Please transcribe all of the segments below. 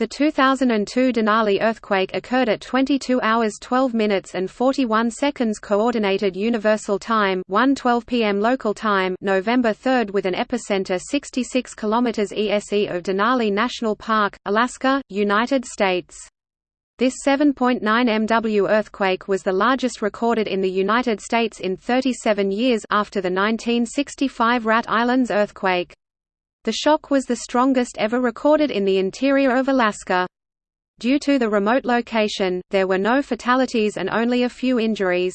The 2002 Denali earthquake occurred at 22 hours 12 minutes and 41 seconds Coordinated Universal Time 1:12 p.m. local time November 3 with an epicenter 66 km ESE of Denali National Park, Alaska, United States. This 7.9 MW earthquake was the largest recorded in the United States in 37 years after the 1965 Rat Islands earthquake. The shock was the strongest ever recorded in the interior of Alaska. Due to the remote location, there were no fatalities and only a few injuries.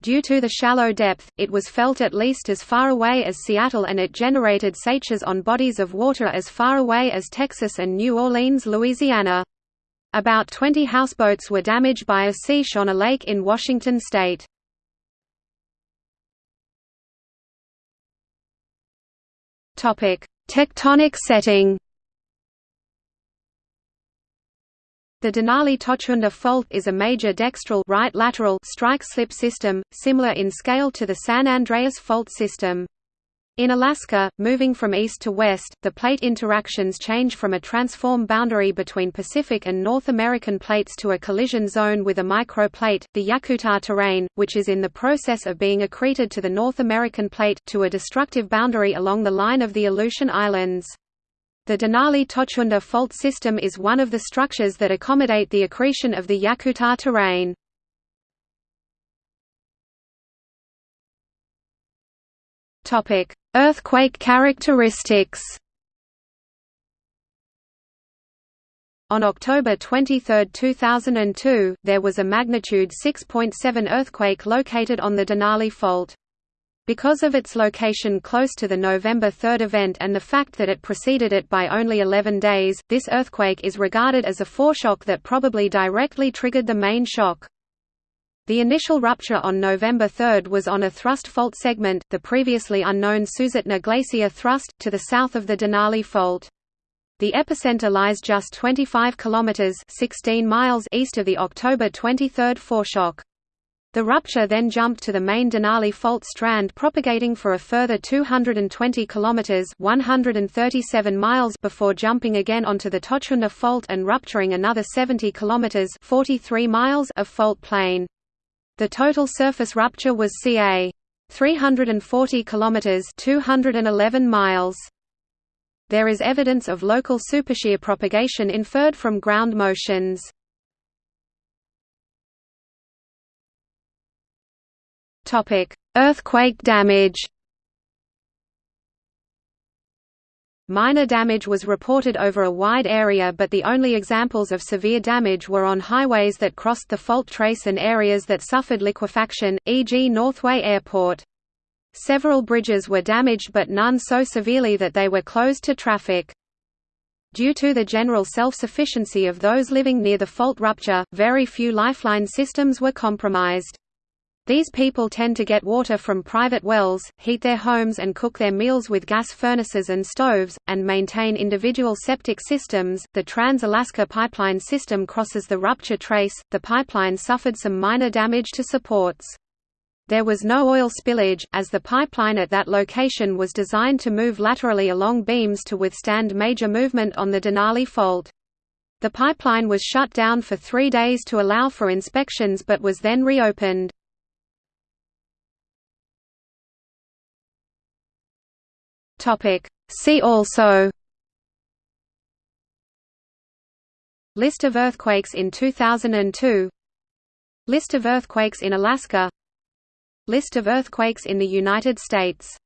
Due to the shallow depth, it was felt at least as far away as Seattle and it generated seiches on bodies of water as far away as Texas and New Orleans, Louisiana. About 20 houseboats were damaged by a seiche on a lake in Washington state. Tectonic setting. The Denali-Totschunda Fault is a major dextral right lateral strike-slip system, similar in scale to the San Andreas Fault system. In Alaska, moving from east to west, the plate interactions change from a transform boundary between Pacific and North American plates to a collision zone with a microplate, the Yakutat terrane, which is in the process of being accreted to the North American plate, to a destructive boundary along the line of the Aleutian Islands. The Denali-Totschunda fault system is one of the structures that accommodate the accretion of the Yakutat terrane. Topic: Earthquake characteristics. On October 23, 2002, there was a magnitude 6.7 earthquake located on the Denali Fault. Because of its location close to the November 3 event and the fact that it preceded it by only 11 days, this earthquake is regarded as a foreshock that probably directly triggered the main shock. The initial rupture on November 3 was on a thrust fault segment, the previously unknown Susitna Glacier thrust, to the south of the Denali Fault. The epicenter lies just 25 kilometers (16 miles) east of the October 23 foreshock. The rupture then jumped to the main Denali fault strand propagating for a further 220 kilometers (137 miles) before jumping again onto the Totschunda fault and rupturing another 70 kilometers (43 miles) of fault plane. The total surface rupture was ca. 340 kilometers (211 miles). There is evidence of local supershear propagation inferred from ground motions. Topic: Earthquake damage. Minor damage was reported over a wide area but the only examples of severe damage were on highways that crossed the fault trace and areas that suffered liquefaction, e.g. Northway Airport. Several bridges were damaged but none so severely that they were closed to traffic. Due to the general self-sufficiency of those living near the fault rupture, very few lifeline systems were compromised. These people tend to get water from private wells, heat their homes and cook their meals with gas furnaces and stoves, and maintain individual septic systems. The Trans Alaska Pipeline System crosses the rupture trace. The pipeline suffered some minor damage to supports. There was no oil spillage, as the pipeline at that location was designed to move laterally along beams to withstand major movement on the Denali Fault. The pipeline was shut down for three days to allow for inspections but was then reopened. Topic. See also List of earthquakes in 2002 List of earthquakes in Alaska List of earthquakes in the United States